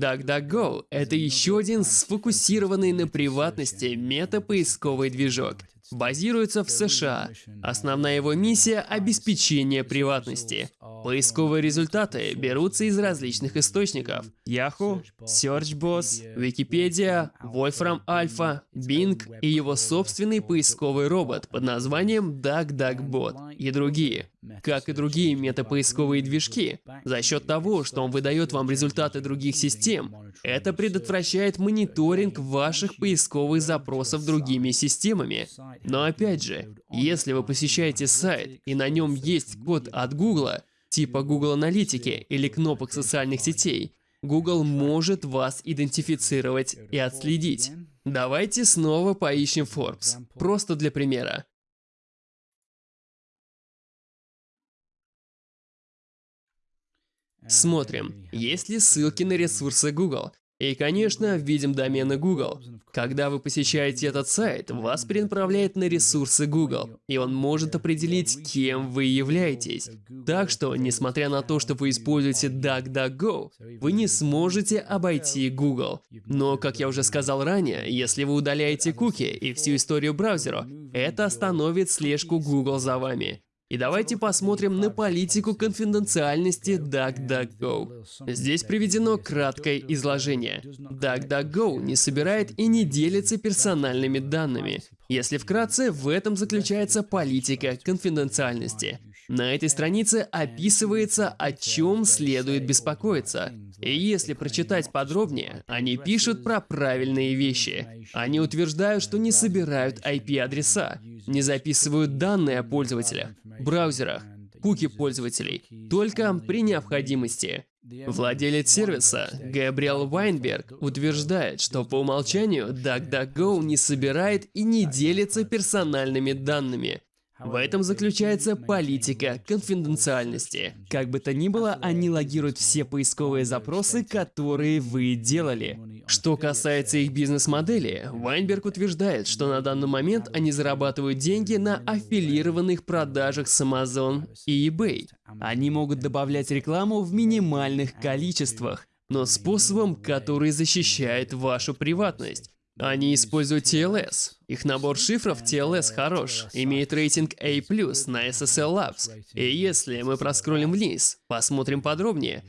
DuckDuckGo — это еще один сфокусированный на приватности мета-поисковый движок. Базируется в США. Основная его миссия — обеспечение приватности. Поисковые результаты берутся из различных источников. Yahoo, SearchBoss, Wikipedia, Wolfram Alpha, Bing и его собственный поисковый робот под названием DuckDuckBot и другие. Как и другие метапоисковые движки, за счет того, что он выдает вам результаты других систем, это предотвращает мониторинг ваших поисковых запросов другими системами. Но опять же, если вы посещаете сайт и на нем есть код от Google, типа Google Аналитики или кнопок социальных сетей, Google может вас идентифицировать и отследить. Давайте снова поищем Forbes, просто для примера. Смотрим, есть ли ссылки на ресурсы Google. И, конечно, видим домены Google. Когда вы посещаете этот сайт, вас перенаправляет на ресурсы Google, и он может определить, кем вы являетесь. Так что, несмотря на то, что вы используете DuckDuckGo, вы не сможете обойти Google. Но, как я уже сказал ранее, если вы удаляете куки и всю историю браузера, это остановит слежку Google за вами. И давайте посмотрим на политику конфиденциальности DuckDuckGo. Здесь приведено краткое изложение. DuckDuckGo не собирает и не делится персональными данными. Если вкратце, в этом заключается политика конфиденциальности. На этой странице описывается, о чем следует беспокоиться. И если прочитать подробнее, они пишут про правильные вещи. Они утверждают, что не собирают IP-адреса, не записывают данные о пользователях, браузерах, куки пользователей, только при необходимости. Владелец сервиса Габриэл Вайнберг утверждает, что по умолчанию DuckDuckGo не собирает и не делится персональными данными, в этом заключается политика конфиденциальности. Как бы то ни было, они логируют все поисковые запросы, которые вы делали. Что касается их бизнес-модели, Вайнберг утверждает, что на данный момент они зарабатывают деньги на аффилированных продажах с Amazon и eBay. Они могут добавлять рекламу в минимальных количествах, но способом, который защищает вашу приватность. Они используют TLS. Их набор шифров TLS хорош, имеет рейтинг A+, на SSL Labs. И если мы проскроллим вниз, посмотрим подробнее,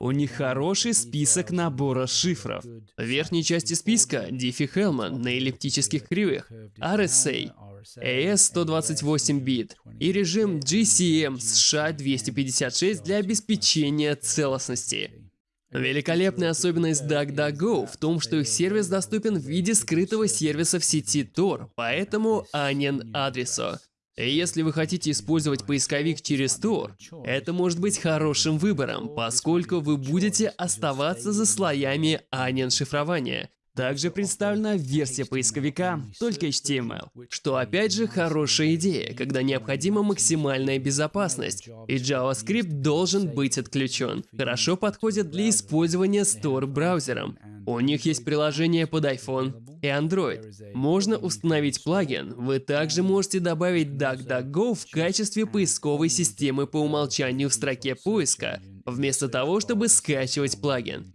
у них хороший список набора шифров. В верхней части списка Diffie Hellman на эллиптических кривых, RSA, AS128 бит и режим GCM США 256 для обеспечения целостности. Великолепная особенность DuckDuckGo в том, что их сервис доступен в виде скрытого сервиса в сети Tor, поэтому Onion адресу. Если вы хотите использовать поисковик через Tor, это может быть хорошим выбором, поскольку вы будете оставаться за слоями Onion шифрования. Также представлена версия поисковика только HTML, что опять же хорошая идея, когда необходима максимальная безопасность, и JavaScript должен быть отключен. Хорошо подходит для использования Store браузером. У них есть приложение под iPhone и Android. Можно установить плагин. Вы также можете добавить DuckDuckGo в качестве поисковой системы по умолчанию в строке поиска, вместо того, чтобы скачивать плагин.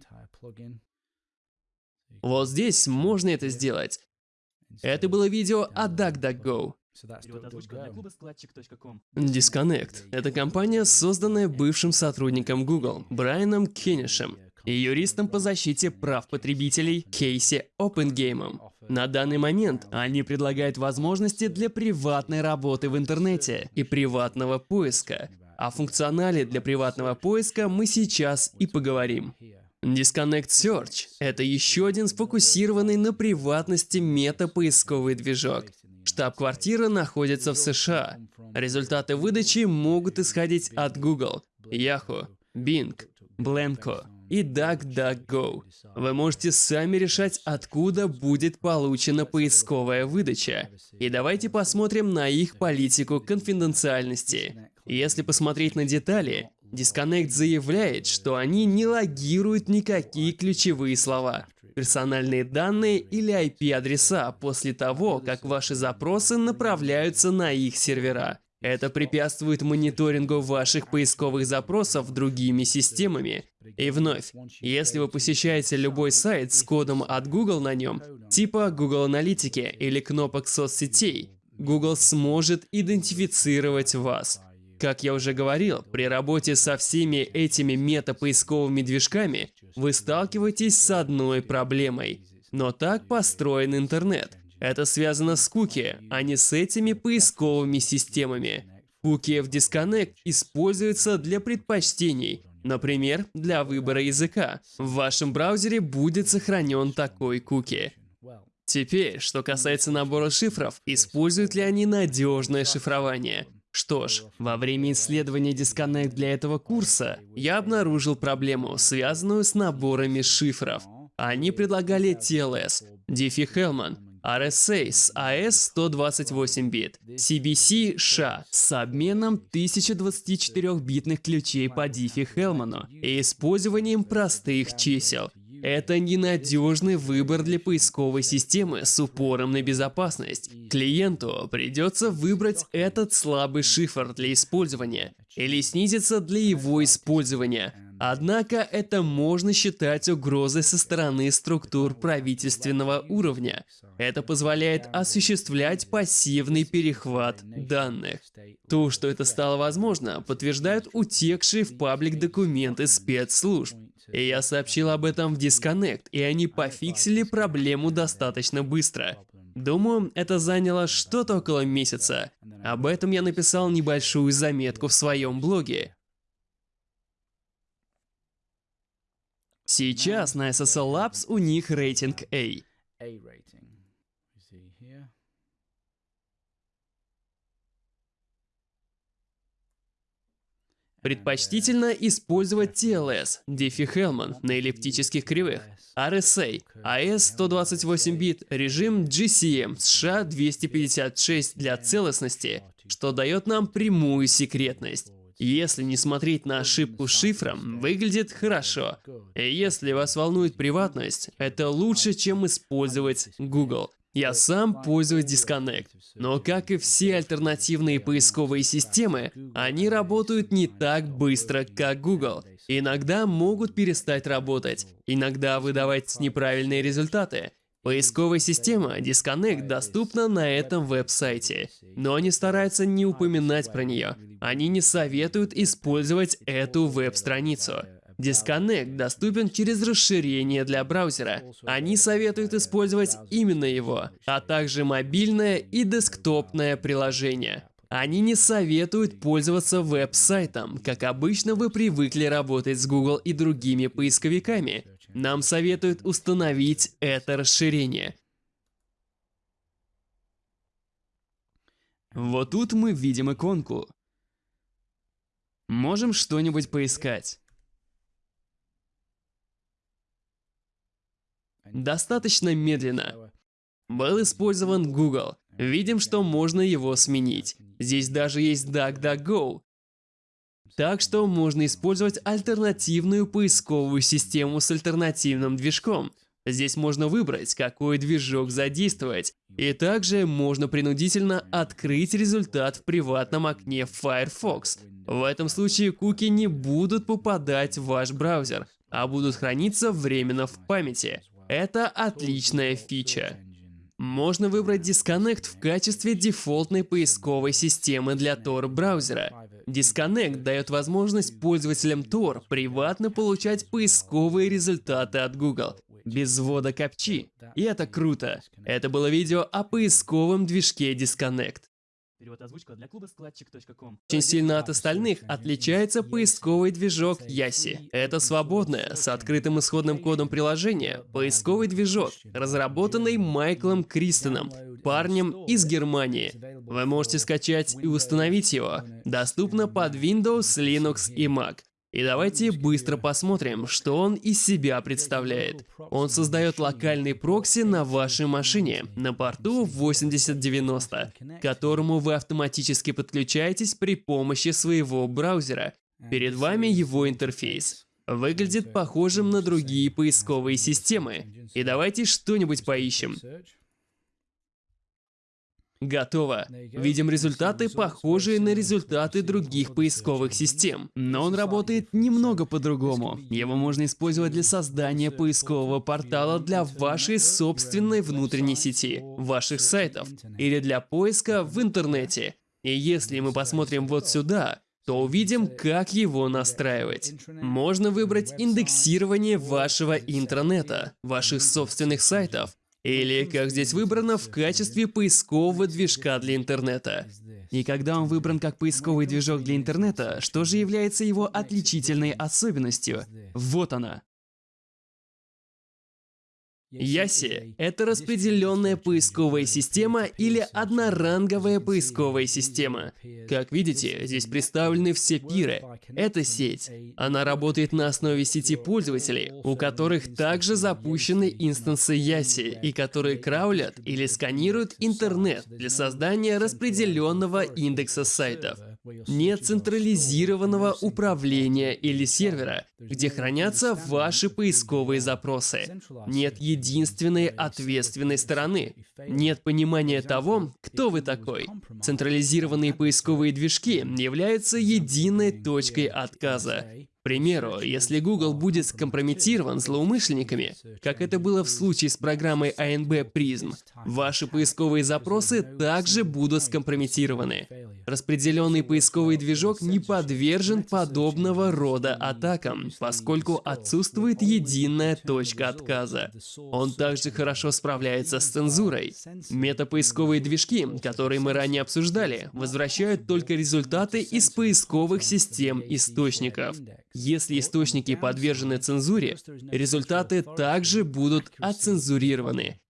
Вот здесь можно это сделать. Это было видео о DuckDuckGo. Disconnect – это компания, созданная бывшим сотрудником Google Брайаном Кеннишем и юристом по защите прав потребителей Кейси Опенгеймом. На данный момент они предлагают возможности для приватной работы в интернете и приватного поиска. О функционале для приватного поиска мы сейчас и поговорим. Disconnect Search — это еще один сфокусированный на приватности мета-поисковый движок. Штаб-квартира находится в США. Результаты выдачи могут исходить от Google, Yahoo, Bing, Blanco и DuckDuckGo. Вы можете сами решать, откуда будет получена поисковая выдача. И давайте посмотрим на их политику конфиденциальности. Если посмотреть на детали, Disconnect заявляет, что они не логируют никакие ключевые слова, персональные данные или IP-адреса после того, как ваши запросы направляются на их сервера. Это препятствует мониторингу ваших поисковых запросов другими системами И вновь, если вы посещаете любой сайт с кодом от Google на нем, типа Google Аналитики или кнопок соцсетей, Google сможет идентифицировать вас. Как я уже говорил, при работе со всеми этими мета-поисковыми движками вы сталкиваетесь с одной проблемой. Но так построен интернет. Это связано с куки, а не с этими поисковыми системами. Куки в Disconnect используются для предпочтений, например, для выбора языка. В вашем браузере будет сохранен такой куки. Теперь, что касается набора шифров, используют ли они надежное шифрование? Что ж, во время исследования Disconnect для этого курса я обнаружил проблему, связанную с наборами шифров. Они предлагали TLS, Diffie-Hellman, RSA с AES 128 бит, CBC SHA с обменом 1024-битных ключей по Diffie-Hellman и использованием простых чисел. Это ненадежный выбор для поисковой системы с упором на безопасность. Клиенту придется выбрать этот слабый шифр для использования или снизиться для его использования. Однако это можно считать угрозой со стороны структур правительственного уровня. Это позволяет осуществлять пассивный перехват данных. То, что это стало возможно, подтверждают утекшие в паблик документы спецслужб. И я сообщил об этом в Disconnect, и они пофиксили проблему достаточно быстро. Думаю, это заняло что-то около месяца. Об этом я написал небольшую заметку в своем блоге. Сейчас на SSL Labs у них рейтинг A. Предпочтительно использовать TLS, Diffie-Hellman на эллиптических кривых, RSA, AS128 бит, режим GCM США 256 для целостности, что дает нам прямую секретность. Если не смотреть на ошибку с шифром, выглядит хорошо. Если вас волнует приватность, это лучше, чем использовать Google. Я сам пользуюсь Disconnect, но как и все альтернативные поисковые системы, они работают не так быстро, как Google. Иногда могут перестать работать, иногда выдавать неправильные результаты. Поисковая система Disconnect доступна на этом веб-сайте, но они стараются не упоминать про нее. Они не советуют использовать эту веб-страницу. Disconnect доступен через расширение для браузера. Они советуют использовать именно его, а также мобильное и десктопное приложение. Они не советуют пользоваться веб-сайтом, как обычно вы привыкли работать с Google и другими поисковиками. Нам советуют установить это расширение. Вот тут мы видим иконку. Можем что-нибудь поискать. Достаточно медленно. Был использован Google. Видим, что можно его сменить. Здесь даже есть DuckDuckGo. Так что можно использовать альтернативную поисковую систему с альтернативным движком. Здесь можно выбрать, какой движок задействовать. И также можно принудительно открыть результат в приватном окне Firefox. В этом случае куки не будут попадать в ваш браузер, а будут храниться временно в памяти. Это отличная фича. Можно выбрать Disconnect в качестве дефолтной поисковой системы для Tor браузера. Disconnect дает возможность пользователям Tor приватно получать поисковые результаты от Google, без ввода капчи. И это круто. Это было видео о поисковом движке Disconnect. Перевод озвучка для клуба складчик.ком. Очень сильно от остальных отличается поисковый движок Яси. Это свободное, с открытым исходным кодом приложение, поисковый движок, разработанный Майклом Кристоном, парнем из Германии. Вы можете скачать и установить его. Доступно под Windows, Linux и Mac. И давайте быстро посмотрим, что он из себя представляет. Он создает локальный прокси на вашей машине на порту 8090, к которому вы автоматически подключаетесь при помощи своего браузера. Перед вами его интерфейс. Выглядит похожим на другие поисковые системы. И давайте что-нибудь поищем. Готово. Видим результаты, похожие на результаты других поисковых систем. Но он работает немного по-другому. Его можно использовать для создания поискового портала для вашей собственной внутренней сети, ваших сайтов или для поиска в интернете. И если мы посмотрим вот сюда, то увидим, как его настраивать. Можно выбрать индексирование вашего интернета, ваших собственных сайтов, или, как здесь выбрано, в качестве поискового движка для интернета. И когда он выбран как поисковый движок для интернета, что же является его отличительной особенностью? Вот она. Яси – это распределенная поисковая система или одноранговая поисковая система. Как видите, здесь представлены все пиры. Это сеть. Она работает на основе сети пользователей, у которых также запущены инстансы Яси, и которые краулят или сканируют интернет для создания распределенного индекса сайтов. Нет централизированного управления или сервера, где хранятся ваши поисковые запросы. Нет единственной ответственной стороны. Нет понимания того, кто вы такой. Централизированные поисковые движки являются единой точкой отказа примеру, если Google будет скомпрометирован злоумышленниками, как это было в случае с программой ANB Prism, ваши поисковые запросы также будут скомпрометированы. Распределенный поисковый движок не подвержен подобного рода атакам, поскольку отсутствует единая точка отказа. Он также хорошо справляется с цензурой. Метапоисковые движки, которые мы ранее обсуждали, возвращают только результаты из поисковых систем источников. Если источники подвержены цензуре, результаты также будут оцензурированы.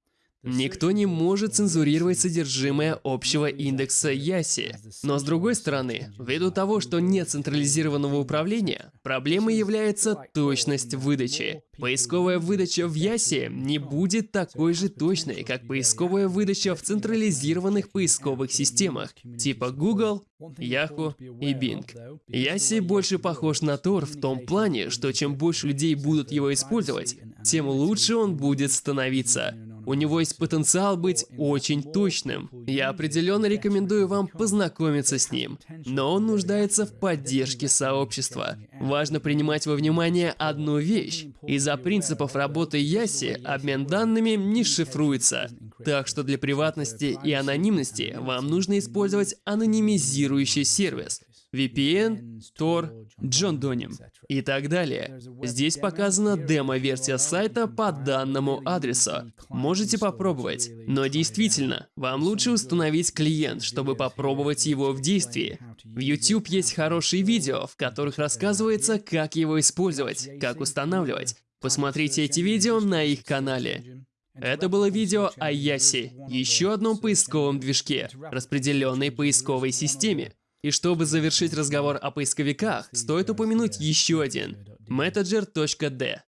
Никто не может цензурировать содержимое общего индекса Яси. Но с другой стороны, ввиду того, что нет централизированного управления, проблемой является точность выдачи. Поисковая выдача в Ясе не будет такой же точной, как поисковая выдача в централизированных поисковых системах, типа Google, Yahoo и Bing. Яси больше похож на Tor в том плане, что чем больше людей будут его использовать, тем лучше он будет становиться. У него есть потенциал быть очень точным. Я определенно рекомендую вам познакомиться с ним. Но он нуждается в поддержке сообщества. Важно принимать во внимание одну вещь. Из-за принципов работы Яси обмен данными не шифруется. Так что для приватности и анонимности вам нужно использовать анонимизирующий сервис. VPN, Tor, John Donim и так далее. Здесь показана демо-версия сайта по данному адресу. Можете попробовать. Но действительно, вам лучше установить клиент, чтобы попробовать его в действии. В YouTube есть хорошие видео, в которых рассказывается, как его использовать, как устанавливать. Посмотрите эти видео на их канале. Это было видео о Яси, еще одном поисковом движке, распределенной поисковой системе. И чтобы завершить разговор о поисковиках, стоит упомянуть еще один – Metager.d.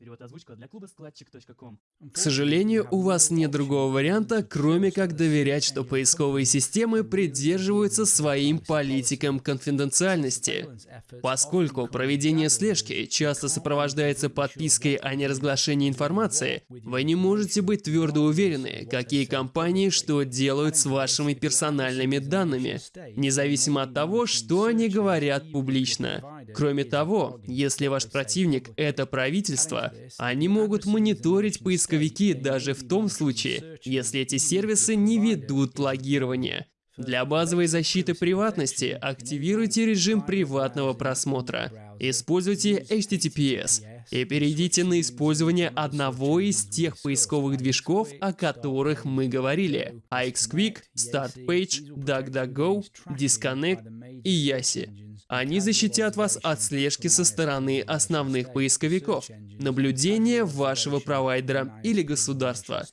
Перевод озвучка для клуба складчик.ком. К сожалению, у вас нет другого варианта, кроме как доверять, что поисковые системы придерживаются своим политикам конфиденциальности. Поскольку проведение слежки часто сопровождается подпиской о неразглашении информации, вы не можете быть твердо уверены, какие компании что делают с вашими персональными данными, независимо от того, что они говорят публично. Кроме того, если ваш противник – это правительство, они могут мониторить поисковики даже в том случае, если эти сервисы не ведут логирование. Для базовой защиты приватности активируйте режим приватного просмотра. Используйте HTTPS и перейдите на использование одного из тех поисковых движков, о которых мы говорили. iXquick, StartPage, DuckDuckGo, Disconnect и Yasi. Они защитят вас от слежки со стороны основных поисковиков, наблюдения вашего провайдера или государства.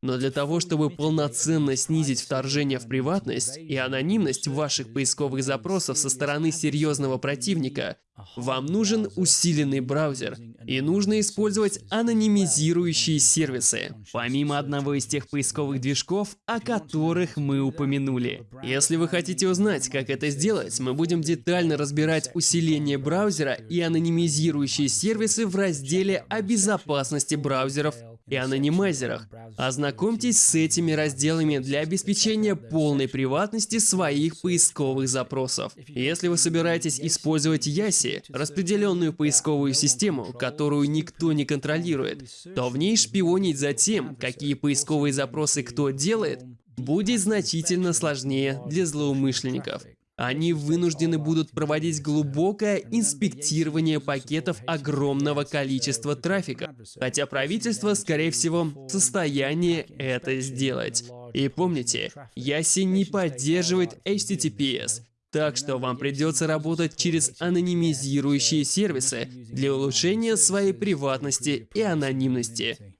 Но для того, чтобы полноценно снизить вторжение в приватность и анонимность ваших поисковых запросов со стороны серьезного противника, вам нужен усиленный браузер, и нужно использовать анонимизирующие сервисы, помимо одного из тех поисковых движков, о которых мы упомянули. Если вы хотите узнать, как это сделать, мы будем детально разбирать усиление браузера и анонимизирующие сервисы в разделе о безопасности браузеров и анонимайзерах. Ознакомьтесь с этими разделами для обеспечения полной приватности своих поисковых запросов. Если вы собираетесь использовать Яси, распределенную поисковую систему, которую никто не контролирует, то в ней шпионить за тем, какие поисковые запросы кто делает, будет значительно сложнее для злоумышленников. Они вынуждены будут проводить глубокое инспектирование пакетов огромного количества трафика, хотя правительство, скорее всего, в состоянии это сделать. И помните, Яси не поддерживает HTTPS, так что вам придется работать через анонимизирующие сервисы для улучшения своей приватности и анонимности.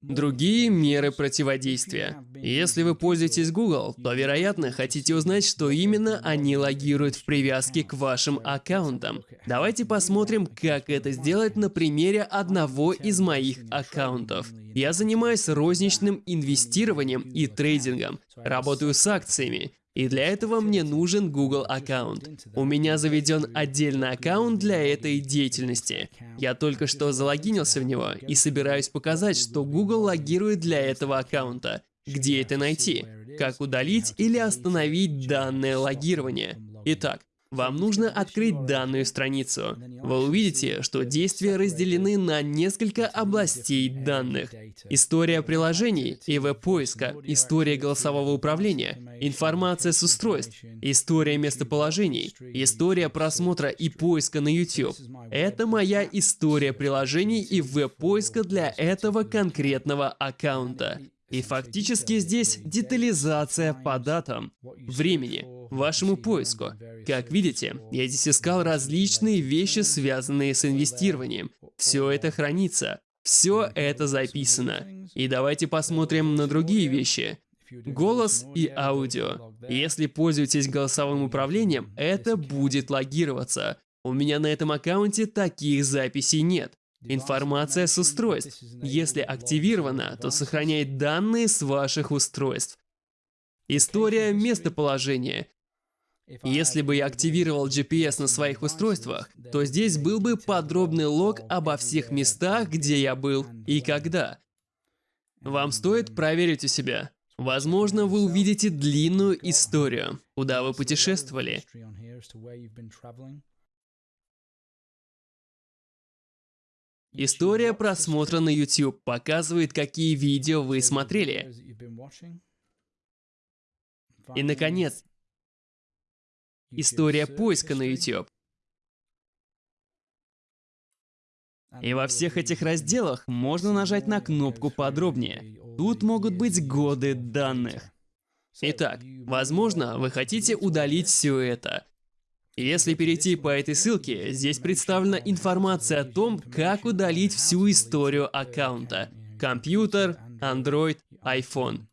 Другие меры противодействия. Если вы пользуетесь Google, то, вероятно, хотите узнать, что именно они логируют в привязке к вашим аккаунтам. Давайте посмотрим, как это сделать на примере одного из моих аккаунтов. Я занимаюсь розничным инвестированием и трейдингом, работаю с акциями, и для этого мне нужен Google аккаунт. У меня заведен отдельный аккаунт для этой деятельности. Я только что залогинился в него и собираюсь показать, что Google логирует для этого аккаунта. Где это найти? Как удалить или остановить данное логирование? Итак, вам нужно открыть данную страницу. Вы увидите, что действия разделены на несколько областей данных. История приложений и веб-поиска, история голосового управления, информация с устройств, история местоположений, история просмотра и поиска на YouTube. Это моя история приложений и веб-поиска для этого конкретного аккаунта. И фактически здесь детализация по датам, времени, вашему поиску. Как видите, я здесь искал различные вещи, связанные с инвестированием. Все это хранится, все это записано. И давайте посмотрим на другие вещи. Голос и аудио. Если пользуетесь голосовым управлением, это будет логироваться. У меня на этом аккаунте таких записей нет. Информация с устройств. Если активирована, то сохраняет данные с ваших устройств. История местоположения. Если бы я активировал GPS на своих устройствах, то здесь был бы подробный лог обо всех местах, где я был и когда. Вам стоит проверить у себя. Возможно, вы увидите длинную историю, куда вы путешествовали. История просмотра на YouTube показывает, какие видео вы смотрели. И, наконец, история поиска на YouTube. И во всех этих разделах можно нажать на кнопку «Подробнее». Тут могут быть годы данных. Итак, возможно, вы хотите удалить все это, если перейти по этой ссылке, здесь представлена информация о том, как удалить всю историю аккаунта. Компьютер, Android, iPhone.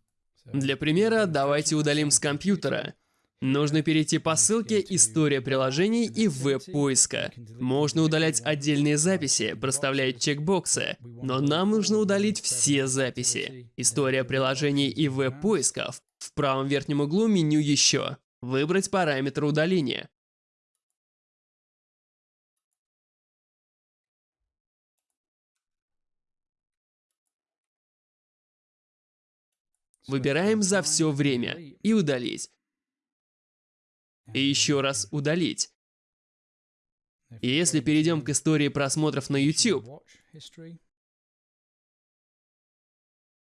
Для примера, давайте удалим с компьютера. Нужно перейти по ссылке «История приложений» и «Веб-поиска». Можно удалять отдельные записи, проставляя чекбоксы, но нам нужно удалить все записи. «История приложений» и «Веб-поиска» в правом верхнем углу меню «Еще». Выбрать параметр удаления. Выбираем за все время и удалить. И еще раз удалить. И если перейдем к истории просмотров на YouTube,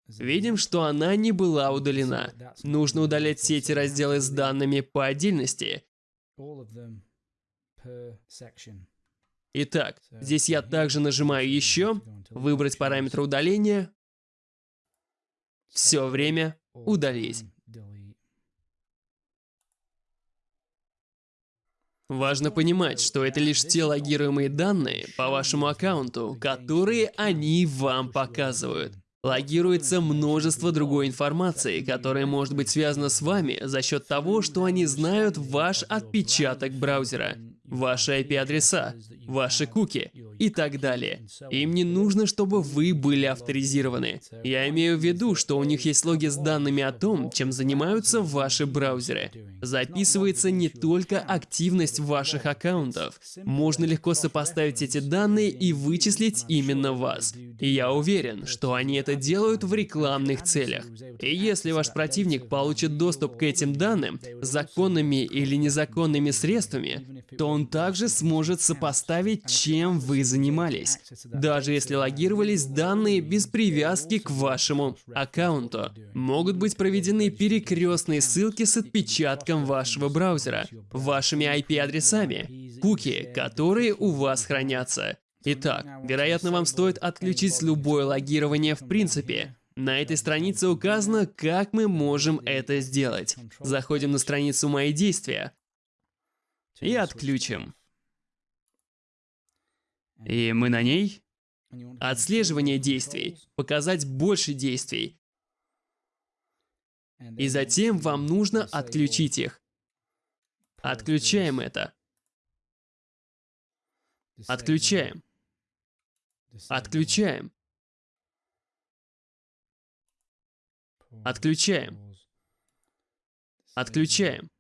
видим, что она не была удалена. Нужно удалять все эти разделы с данными по отдельности. Итак, здесь я также нажимаю «Еще», выбрать параметр удаления, все время удалить. Важно понимать, что это лишь те логируемые данные по вашему аккаунту, которые они вам показывают. Логируется множество другой информации, которая может быть связана с вами за счет того, что они знают ваш отпечаток браузера. Ваши IP-адреса, ваши куки и так далее. Им не нужно, чтобы вы были авторизированы. Я имею в виду, что у них есть логи с данными о том, чем занимаются ваши браузеры. Записывается не только активность ваших аккаунтов. Можно легко сопоставить эти данные и вычислить именно вас. И я уверен, что они это делают в рекламных целях. И если ваш противник получит доступ к этим данным законными или незаконными средствами, то он также сможет сопоставить, чем вы занимались, даже если логировались данные без привязки к вашему аккаунту. Могут быть проведены перекрестные ссылки с отпечатком вашего браузера, вашими IP-адресами, куки, которые у вас хранятся. Итак, вероятно, вам стоит отключить любое логирование в принципе. На этой странице указано, как мы можем это сделать. Заходим на страницу «Мои действия» и отключим. И мы на ней. Отслеживание действий. Показать больше действий. И затем вам нужно отключить их. Отключаем это. Отключаем. Отключаем. Отключаем. Отключаем.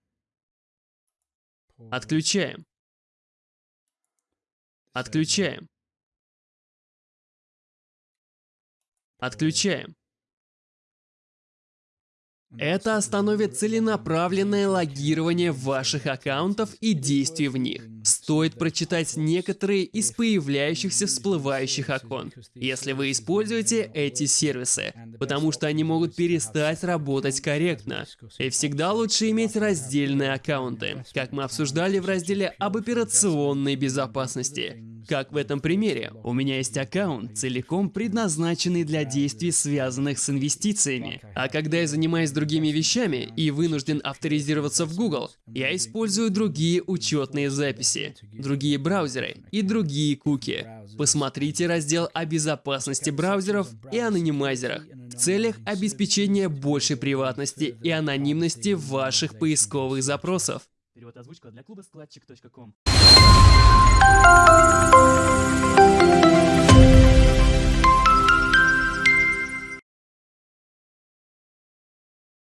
Отключаем. Отключаем. Отключаем. Это остановит целенаправленное логирование ваших аккаунтов и действий в них. Стоит прочитать некоторые из появляющихся всплывающих окон, если вы используете эти сервисы, потому что они могут перестать работать корректно. И всегда лучше иметь раздельные аккаунты, как мы обсуждали в разделе об операционной безопасности. Как в этом примере, у меня есть аккаунт, целиком предназначенный для действий, связанных с инвестициями. А когда я занимаюсь другими вещами и вынужден авторизироваться в Google, я использую другие учетные записи, другие браузеры и другие куки. Посмотрите раздел о безопасности браузеров и анонимайзерах в целях обеспечения большей приватности и анонимности ваших поисковых запросов. Перевод озвучка для клуба складчик.ком. Música